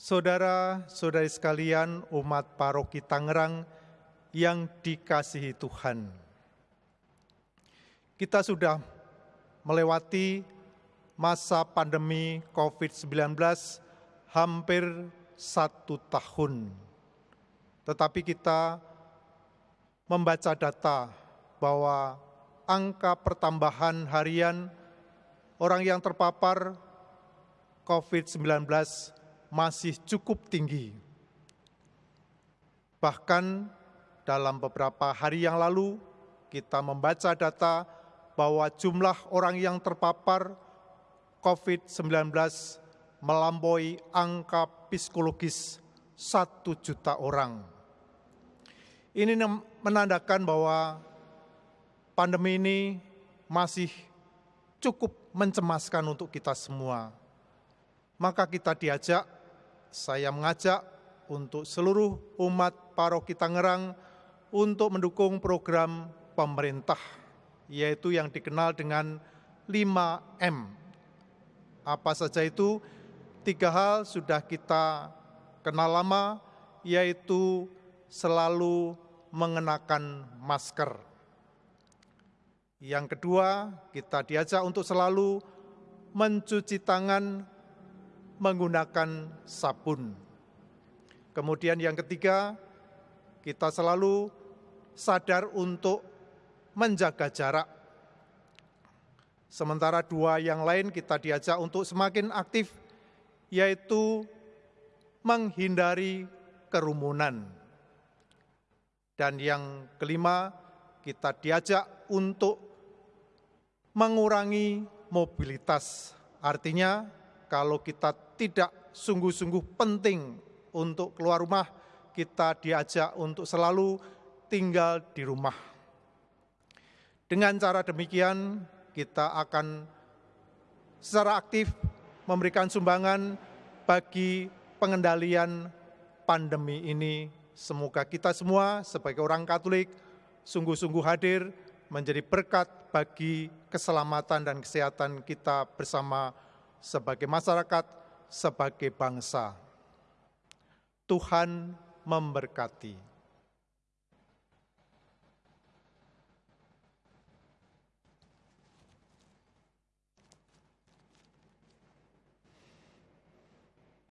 Saudara-saudari sekalian umat paroki Tangerang yang dikasihi Tuhan. Kita sudah melewati masa pandemi COVID-19 hampir satu tahun. Tetapi kita membaca data bahwa angka pertambahan harian orang yang terpapar COVID-19 masih cukup tinggi. Bahkan dalam beberapa hari yang lalu, kita membaca data bahwa jumlah orang yang terpapar COVID-19 melampaui angka psikologis satu juta orang. Ini menandakan bahwa pandemi ini masih cukup mencemaskan untuk kita semua. Maka kita diajak saya mengajak untuk seluruh umat paroki Tangerang untuk mendukung program pemerintah, yaitu yang dikenal dengan 5M. Apa saja itu? Tiga hal sudah kita kenal lama, yaitu selalu mengenakan masker. Yang kedua, kita diajak untuk selalu mencuci tangan menggunakan sabun. Kemudian yang ketiga, kita selalu sadar untuk menjaga jarak. Sementara dua yang lain kita diajak untuk semakin aktif, yaitu menghindari kerumunan. Dan yang kelima, kita diajak untuk mengurangi mobilitas. Artinya, kalau kita tidak sungguh-sungguh penting untuk keluar rumah, kita diajak untuk selalu tinggal di rumah. Dengan cara demikian, kita akan secara aktif memberikan sumbangan bagi pengendalian pandemi ini. Semoga kita semua sebagai orang Katolik sungguh-sungguh hadir menjadi berkat bagi keselamatan dan kesehatan kita bersama sebagai masyarakat sebagai bangsa. Tuhan memberkati.